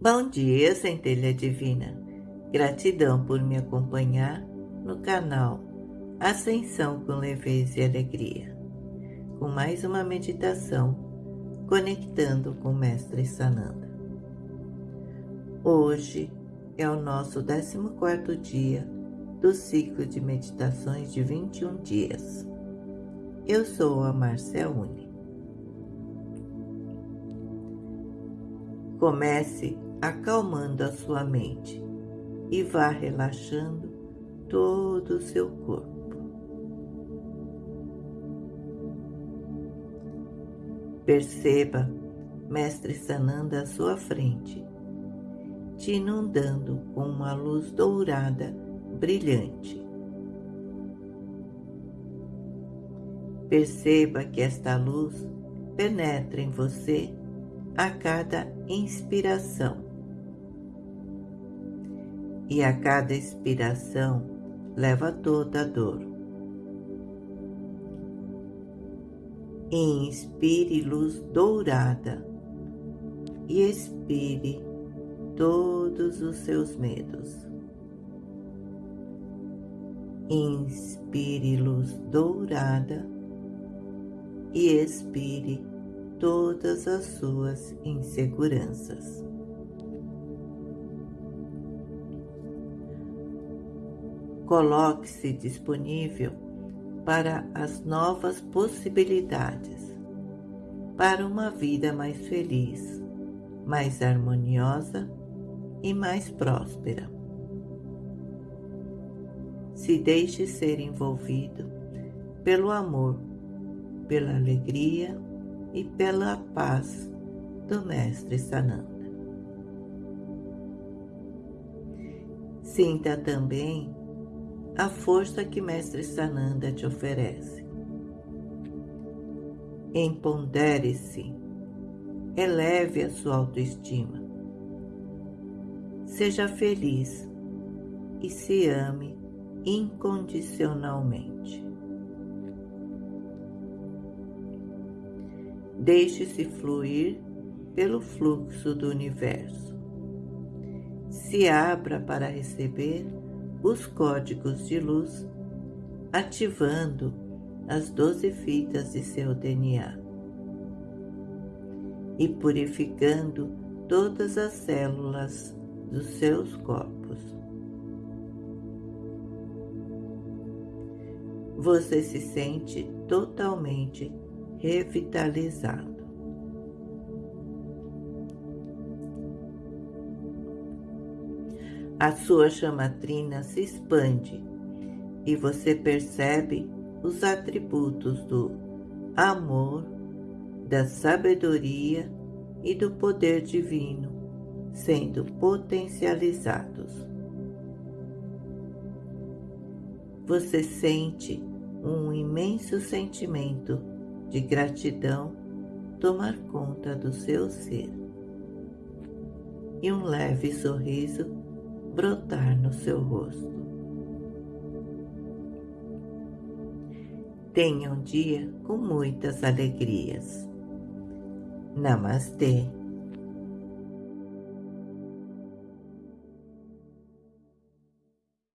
Bom dia, centelha divina. Gratidão por me acompanhar no canal Ascensão com Leveza e Alegria, com mais uma meditação conectando com o Mestre Sananda. Hoje é o nosso 14 dia do ciclo de meditações de 21 dias. Eu sou a Marcia Uni. Comece acalmando a sua mente e vá relaxando todo o seu corpo. Perceba Mestre Sananda à sua frente, te inundando com uma luz dourada brilhante. Perceba que esta luz penetra em você a cada inspiração. E a cada expiração leva toda a dor. Inspire luz dourada e expire todos os seus medos. Inspire luz dourada e expire todas as suas inseguranças. Coloque-se disponível para as novas possibilidades, para uma vida mais feliz, mais harmoniosa e mais próspera. Se deixe ser envolvido pelo amor, pela alegria e pela paz do Mestre Sananda. Sinta também a força que Mestre Sananda te oferece. Empodere-se, eleve a sua autoestima. Seja feliz e se ame incondicionalmente. Deixe-se fluir pelo fluxo do universo. Se abra para receber os códigos de luz, ativando as doze fitas de seu DNA e purificando todas as células dos seus corpos. Você se sente totalmente revitalizado. A sua chamatrina se expande e você percebe os atributos do amor, da sabedoria e do poder divino sendo potencializados. Você sente um imenso sentimento de gratidão tomar conta do seu ser e um leve sorriso brotar no seu rosto. Tenha um dia com muitas alegrias. Namastê.